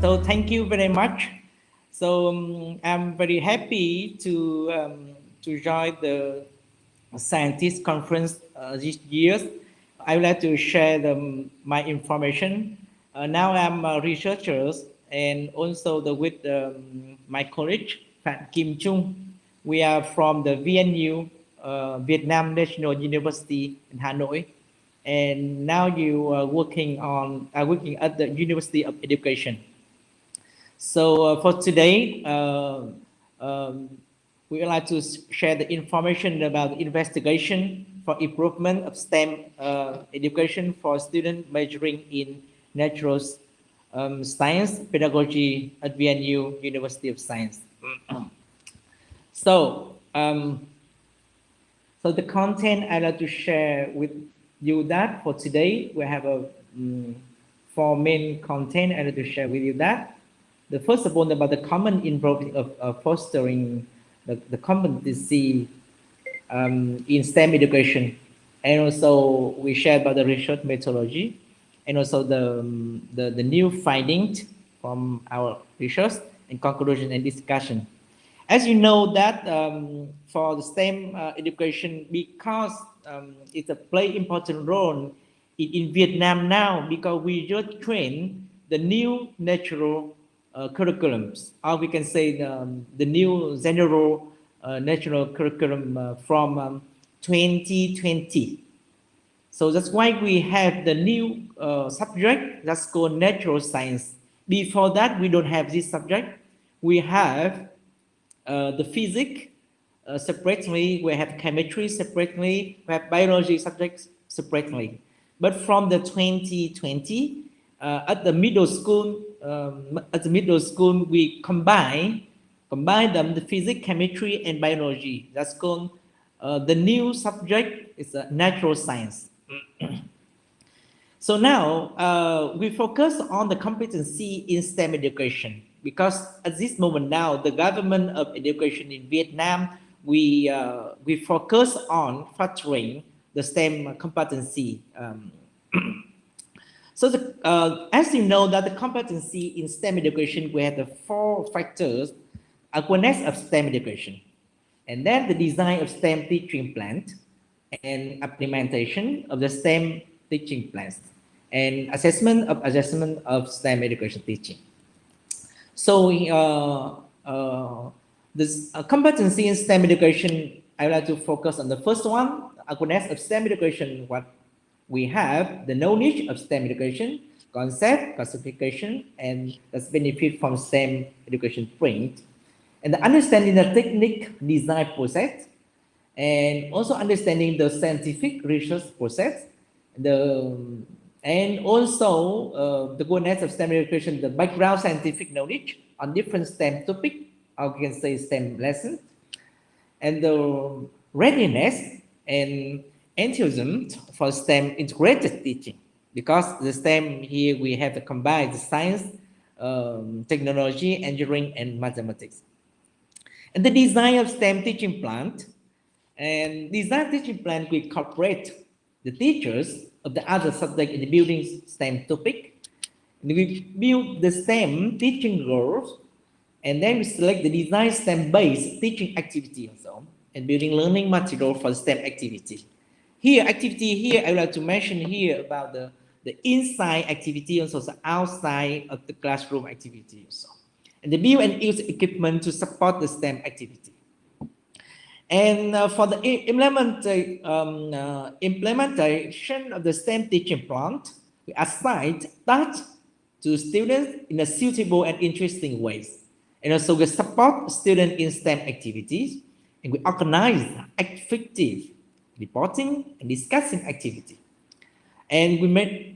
so thank you very much. So um, I'm very happy to um, to join the scientist conference uh, this year. I would like to share the, my information. Uh, now I'm a researcher and also the, with um, my colleague, Kim Chung. We are from the VNU, uh, Vietnam National University in Hanoi. And now you are working on, are working at the University of Education. So uh, for today, uh, um, we would like to share the information about the investigation for improvement of STEM uh, education for students majoring in natural um, science pedagogy at VNU University of Science. so, um, so the content I'd like to share with you that for today, we have a um, four main content I'd like to share with you that the first of all about the common involvement of, of fostering the, the competency um, in STEM education. And also we share about the research methodology and also the, um, the, the new findings from our research and conclusion and discussion. As you know that um, for the STEM uh, education, because um, it's a play important role in, in Vietnam now, because we just train the new natural uh, curriculums, or we can say the, um, the new general uh, national curriculum uh, from um, 2020. So that's why we have the new uh, subject that's called natural science. Before that, we don't have this subject. We have the physics uh, separately, we have chemistry separately, we have biology subjects separately. But from the 2020, uh, at the middle school, um, at the middle school, we combine combine them the physics, chemistry, and biology. That's called uh, the new subject is uh, natural science. so now uh, we focus on the competency in STEM education because at this moment now the government of education in Vietnam we uh, we focus on fostering the STEM competency. Um, So the, uh, as you know that the competency in STEM education, we have the four factors, awareness of STEM education, and then the design of STEM teaching plan, and implementation of the STEM teaching plans, and assessment of assessment of STEM education teaching. So uh, uh, this uh, competency in STEM education, I would like to focus on the first one, awareness of STEM education, what we have the knowledge of STEM education, concept, classification, and the benefit from STEM education print, and the understanding the technique design process, and also understanding the scientific research process, the and also uh, the goodness of STEM education, the background scientific knowledge on different STEM topic, or we can say STEM lessons, and the readiness and enthusiasm for STEM integrated teaching because the STEM here we have to combine the science, um, technology, engineering, and mathematics. And the design of STEM teaching plan, and design teaching plan we incorporate the teachers of the other subject in the building STEM topic. And we build the STEM teaching goals, and then we select the design STEM-based teaching activity also, and building learning material for STEM activity. Here, activity here, I would like to mention here about the, the inside activity, and also the outside of the classroom activity also. And the build and use equipment to support the STEM activity. And uh, for the implement, um, uh, implementation of the STEM teaching plan, we assign that to students in a suitable and interesting ways. And also we support students in STEM activities, and we organize effective reporting and discussing activity. And we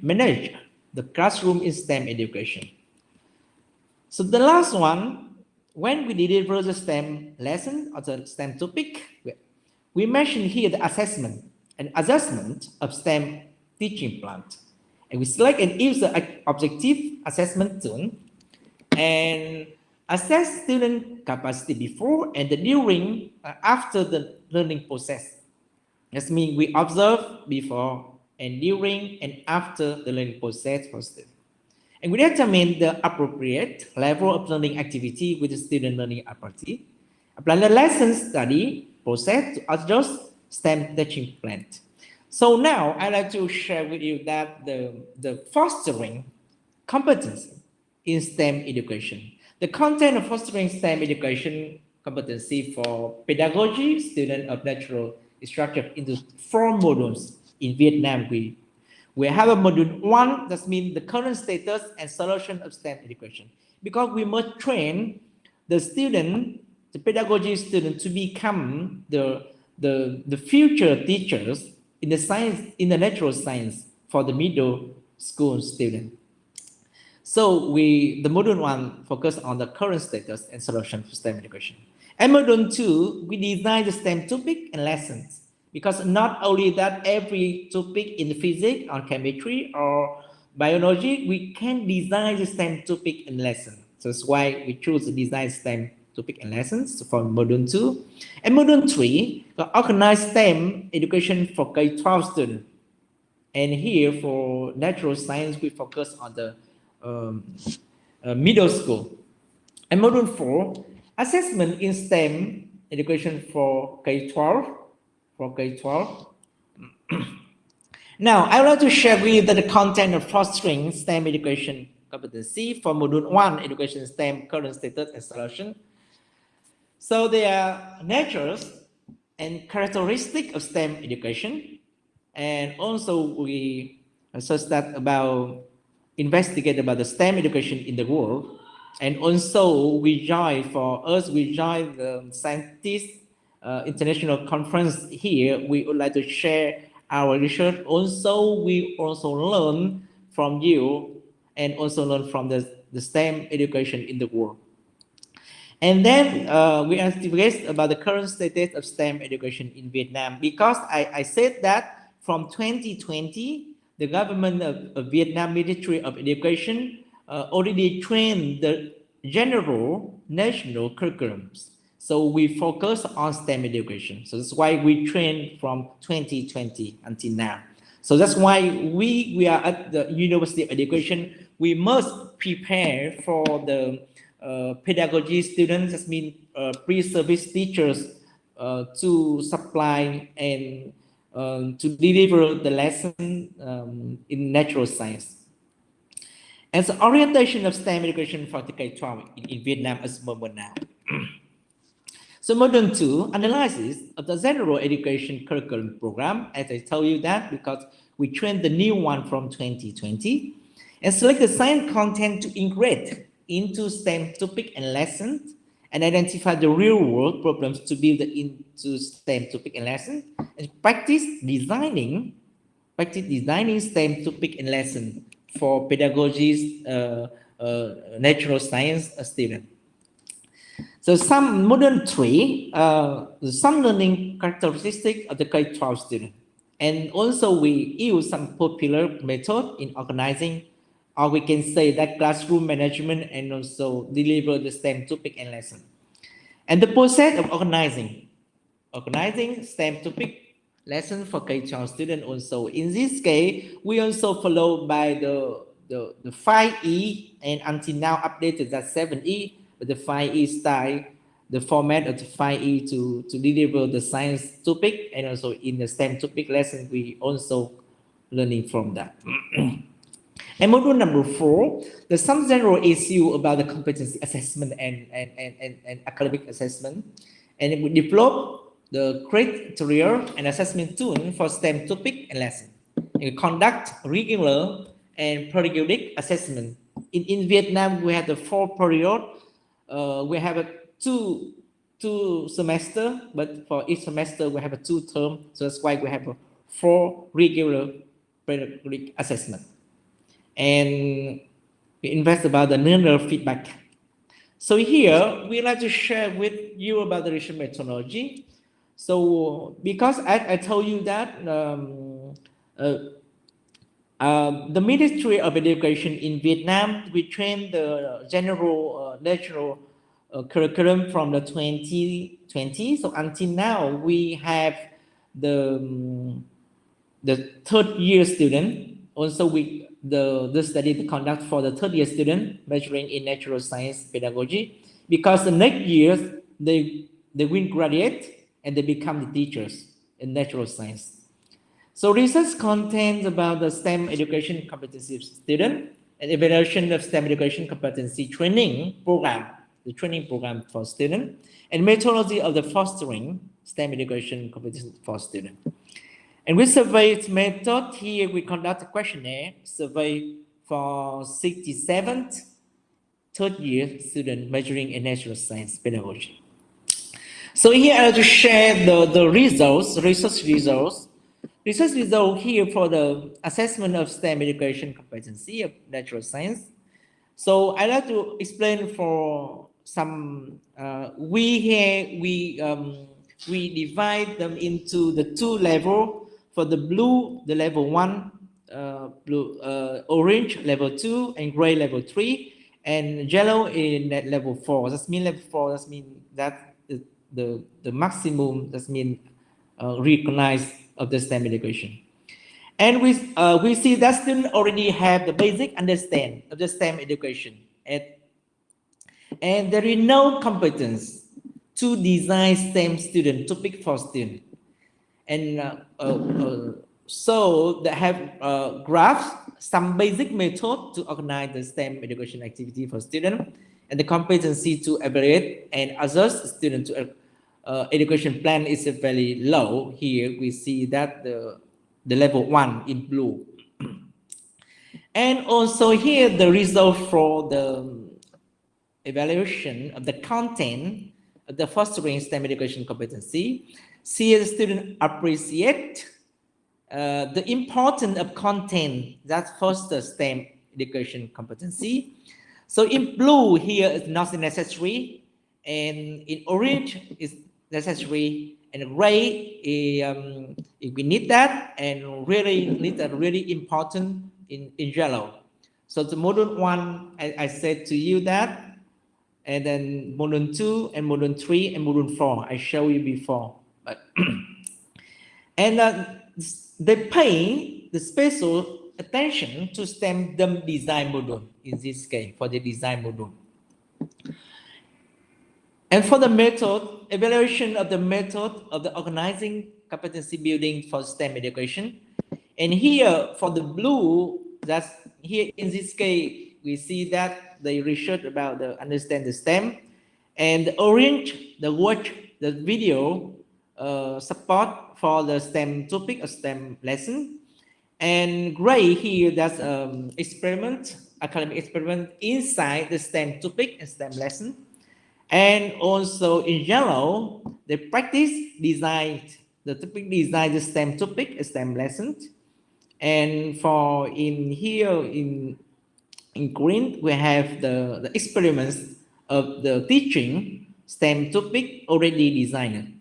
manage the classroom in STEM education. So the last one, when we deliver the STEM lesson or the STEM topic, we mentioned here the assessment and assessment of STEM teaching plan. And we select and use the objective assessment tool and assess student capacity before and during uh, after the learning process. That means we observe before and during and after the learning process for students. And we determine the appropriate level of learning activity with the student learning ability. Apply the lesson study process to adjust STEM teaching plan. So now I'd like to share with you that the, the fostering competence in STEM education. The content of fostering STEM education competency for pedagogy, student of natural structured into four modules in Vietnam. We, we have a module one, that means the current status and solution of STEM education. Because we must train the student, the pedagogy student to become the, the, the future teachers in the science, in the natural science for the middle school student. So we, the module one focus on the current status and solution for STEM education. And module two, we design the STEM topic and lessons because not only that every topic in physics or chemistry or biology, we can design the STEM topic and lesson. So that's why we choose to design STEM topic and lessons for module two. And module three, the organized STEM education for K-12 students. And here for natural science, we focus on the um, uh, middle school. And module four, assessment in STEM education for K-12, for K-12. now, I would like to share with you the content of fostering STEM education competency for module one, education STEM current status and solution. So there are natures and characteristic of STEM education. And also we assess that about investigate about the STEM education in the world. And also we join for us, we join the scientist uh, international conference here. We would like to share our research. Also, we also learn from you and also learn from the, the STEM education in the world. And then uh, we investigate about the current status of STEM education in Vietnam because I, I said that from 2020, the government of, of Vietnam Ministry of Education uh, already trained the general national curriculums. So we focus on STEM education. So that's why we train from 2020 until now. So that's why we, we are at the University of Education. We must prepare for the uh, pedagogy students, that means uh, pre-service teachers uh, to supply and um, to deliver the lesson um, in natural science. And the orientation of STEM education for the K-12 in, in Vietnam is moment now. so module two, analysis of the general education curriculum program, as I tell you that because we trained the new one from 2020 and select the science content to integrate into STEM topic and lessons and identify the real world problems to build into STEM topic and lesson and practice designing, practice designing STEM topic and lesson for pedagogies, uh, uh, natural science student. So some modern three, uh, some learning characteristic of the K-12 student. And also we use some popular method in organizing or we can say that classroom management and also deliver the STEM topic and lesson. And the process of organizing, organizing STEM topic lesson for K-12 student also. In this case, we also follow by the, the, the 5E and until now updated that 7E, but the 5E style, the format of the 5E to, to deliver the science topic and also in the STEM topic lesson, we also learning from that. And module number four, there's some general issue about the competency assessment and, and, and, and, and academic assessment. And we develop the criteria and assessment tool for STEM topic and lesson. And we conduct regular and periodic assessment. In, in Vietnam, we have the four period. Uh, we have a two two semester, but for each semester we have a two term. So that's why we have a four regular periodic assessment and we invest about the learner feedback. So here we like to share with you about the research methodology. So because I, I told you that um, uh, uh, the Ministry of Education in Vietnam, we train the general uh, natural uh, curriculum from the 2020. So until now, we have the, um, the third year student. Also, we the, the study to conduct for the third year student majoring in natural science pedagogy because the next year they, they will graduate and they become the teachers in natural science. So research content about the STEM education competency of student and evaluation of STEM education competency training program, the training program for student, and methodology of the fostering STEM education competency for student. And we surveyed method, here we conduct a questionnaire survey for 67th third year student majoring in natural science pedagogy. So here I to share the, the results, research results. Research result here for the assessment of STEM education competency of natural science. So I'd like to explain for some, uh, we here, we, um, we divide them into the two level for the blue, the level one, uh, blue, uh, orange level two, and gray level three, and yellow in that level four. That means level four. That means that the the, maximum. That means uh, recognized of the STEM education. And we uh, we see that students already have the basic understand of the STEM education, and and there is no competence to design STEM student to topic for student and uh, uh, uh, so they have graphs, some basic method to organize the STEM education activity for students and the competency to evaluate and assess student to uh, education plan is very low. Here we see that the, the level one in blue. and also here the result for the evaluation of the content of the fostering STEM education competency see the student appreciate uh, the importance of content that fosters STEM education competency. So in blue here is not necessary, and in orange is necessary, and gray um, if we need that, and really need that really important in, in yellow. So the module one, I, I said to you that, and then module two, and module three, and module four, I showed you before. But and uh, they pay the special attention to STEM design module in this case for the design module. And for the method, evaluation of the method of the organizing competency building for STEM education. And here for the blue, that's here in this case, we see that they research about the understand the STEM and the orange, the watch the video uh, support for the STEM topic, a STEM lesson. And gray here, that's um, experiment, academic experiment inside the STEM topic and STEM lesson. And also in general, the practice design, the topic design the STEM topic, STEM lesson. And for in here, in, in green, we have the, the experiments of the teaching STEM topic already designed.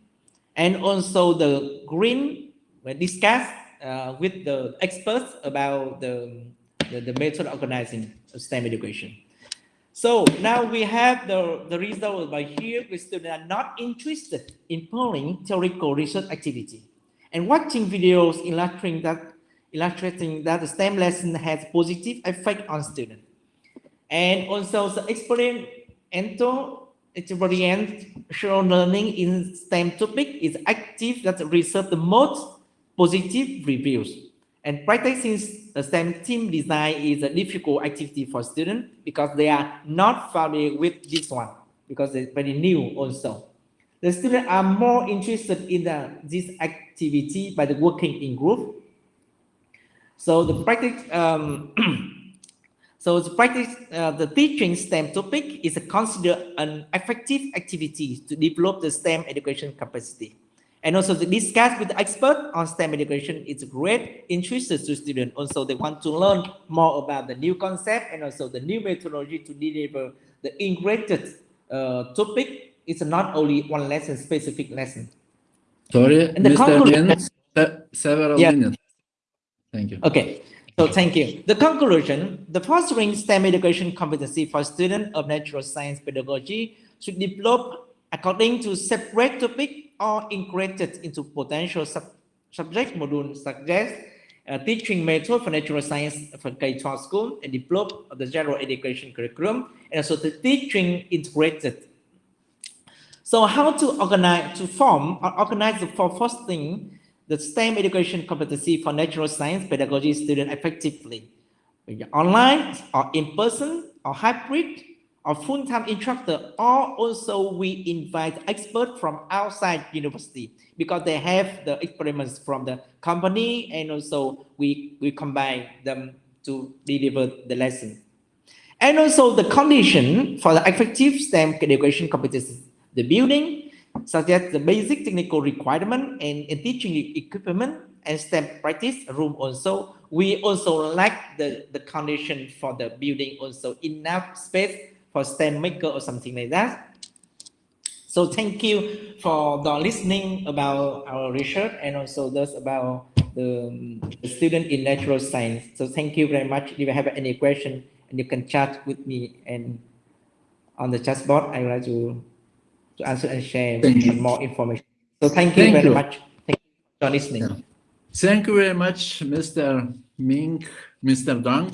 And also the green, we discuss uh, with the experts about the, the, the method organizing of STEM education. So now we have the, the result by here, we students are not interested in pulling theoretical research activity and watching videos illustrating that, illustrating that the STEM lesson has positive effect on students. And also the experimental experience shown learning in STEM topic is active that receive the most positive reviews. And practicing the STEM team design is a difficult activity for students because they are not familiar with this one because it's very new also. The students are more interested in the, this activity by the working in group. So the practice um, So the practice, uh, the teaching STEM topic is considered an effective activity to develop the STEM education capacity. And also to discuss with the expert on STEM education is great interest to students. Also, they want to learn more about the new concept and also the new methodology to deliver the integrated uh, topic. It's not only one lesson, specific lesson. Sorry, and the Mr. several yeah. minutes. Thank you. Okay. So thank you. The conclusion, the fostering STEM education competency for students of natural science pedagogy should develop according to separate topic or integrated into potential sub subject module suggest uh, teaching method for natural science for K-12 school and develop the general education curriculum and also the teaching integrated. So how to organize, to form or organize for fostering the STEM education competency for natural science pedagogy student effectively, online or in person or hybrid or full-time instructor or also we invite experts from outside university because they have the experiments from the company and also we we combine them to deliver the lesson. And also the condition for the effective STEM education competency the building such as the basic technical requirement and, and teaching equipment and STEM practice room also. We also lack the the condition for the building also enough space for STEM maker or something like that. So thank you for the listening about our research and also those about the, the student in natural science. So thank you very much. If you have any question and you can chat with me and on the chat board, I would like to, to answer and share more information. So thank you thank very you. much. Thank you for listening. Yeah. Thank you very much, Mr. Ming, Mr. Dong.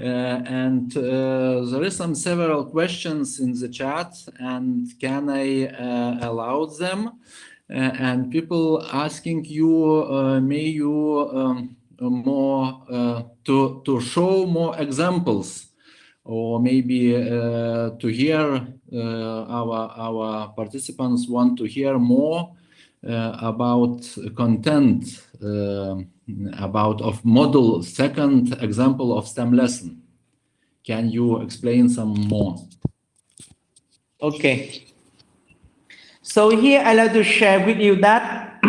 Uh, and uh, there is some several questions in the chat and can I uh, allow them? and people asking you, may you um, more to, to show more examples or maybe uh, to hear uh, our our participants want to hear more uh, about content about of model second example of STEM lesson. Can you explain some more? Okay. So here I like to share with you that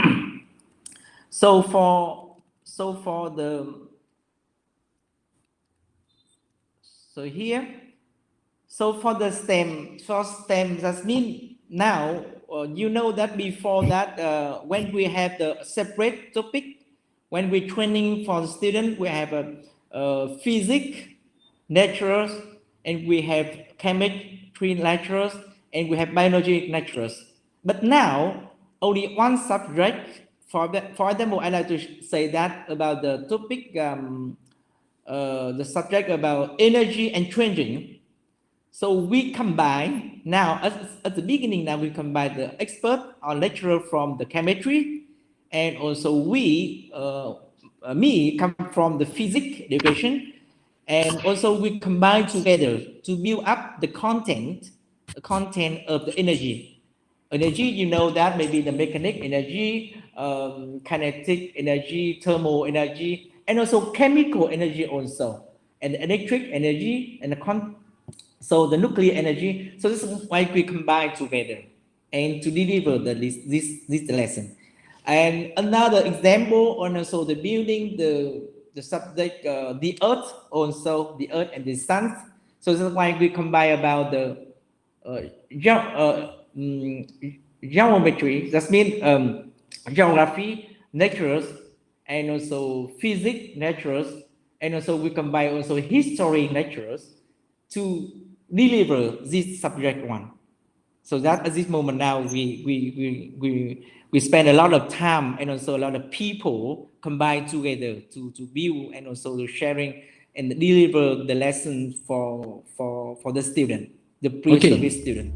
so for so for the so here so for the stem for stem that means now uh, you know that before that uh, when we have the separate topic when we're training for the student, we have a, a physics, naturals, and we have chemistry lecturers, and we have biology lecturers. But now, only one subject, for, the, for example, I like to say that about the topic, um, uh, the subject about energy and changing. So we combine now, at, at the beginning now, we combine the expert or lecturer from the chemistry and also we, uh, uh, me, come from the physics education, and also we combine together to build up the content, the content of the energy. Energy, you know that maybe the mechanic energy, um, kinetic energy, thermal energy, and also chemical energy also, and electric energy, and the con so the nuclear energy. So this is why we combine together and to deliver the, this, this, this lesson. And another example on also the building, the, the subject, uh, the earth, also the earth and the sun. So that's why we combine about the uh, ge uh, um, geometry, that means um, geography, natures, and also physics, natures, and also we combine also history, natures to deliver this subject one. So that at this moment now, we, we, we, we we spend a lot of time and also a lot of people combine together to, to build and also to sharing and deliver the lesson for for for the student, the pre-service okay. student.